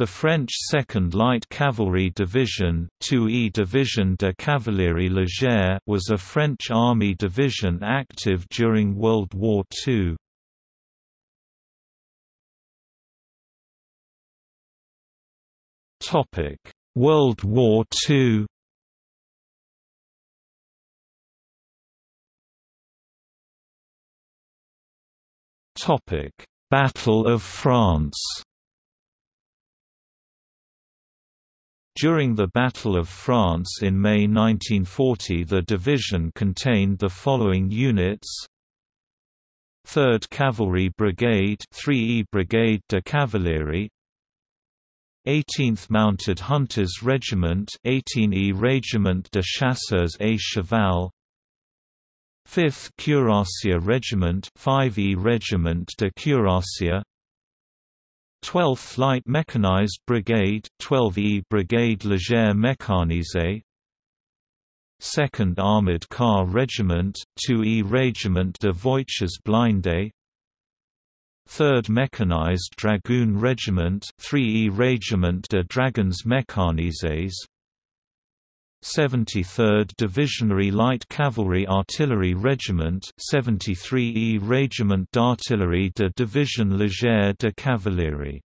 The French 2nd Light Cavalry Division 2e Division de Cavalerie Légère was a French army division active during World War II. World War II Battle of France During the Battle of France in May 1940 the division contained the following units. 3rd Cavalry Brigade 3e Brigade de Cavalerie 18th Mounted Hunters Regiment 18e Régiment de Chasseurs et Cheval 5th Cuirassier Regiment 5e Regiment de Cuirassier 12th Light Mechanized Brigade 12e Brigade Légère Mécanisée 2nd Armored Car Regiment 2e Régiment de Voitures Blindées 3rd Mechanized Dragoon Regiment 3e Régiment de Dragons Mécanisés 73rd Divisionary Light Cavalry Artillery Regiment 73e Régiment d'Artillerie de Division Légère de Cavalerie